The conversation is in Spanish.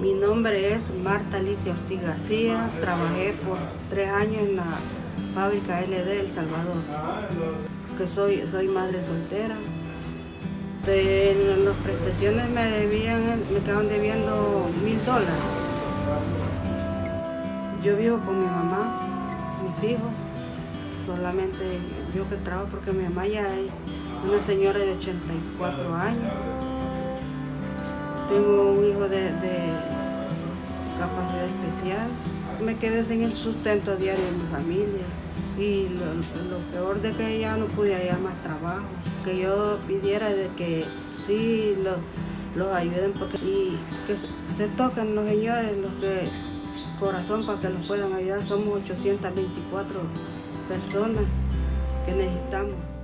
Mi nombre es Marta Alicia Ortiz García. Trabajé por tres años en la fábrica LD El Salvador. Que soy, soy madre soltera. De las prestaciones me debían, me quedaban debiendo mil dólares. Yo vivo con mi mamá, mis hijos. Solamente yo que trabajo porque mi mamá ya es una señora de 84 años. Tengo un hijo de, capacidad especial. Me quedé sin el sustento diario de mi familia. Y lo, peor de que ya no pude hallar más trabajo. Que yo pidiera de que sí los, ayuden porque, y que se, toquen los señores, los que corazón para que los puedan ayudar. Somos 824 personas que necesitamos.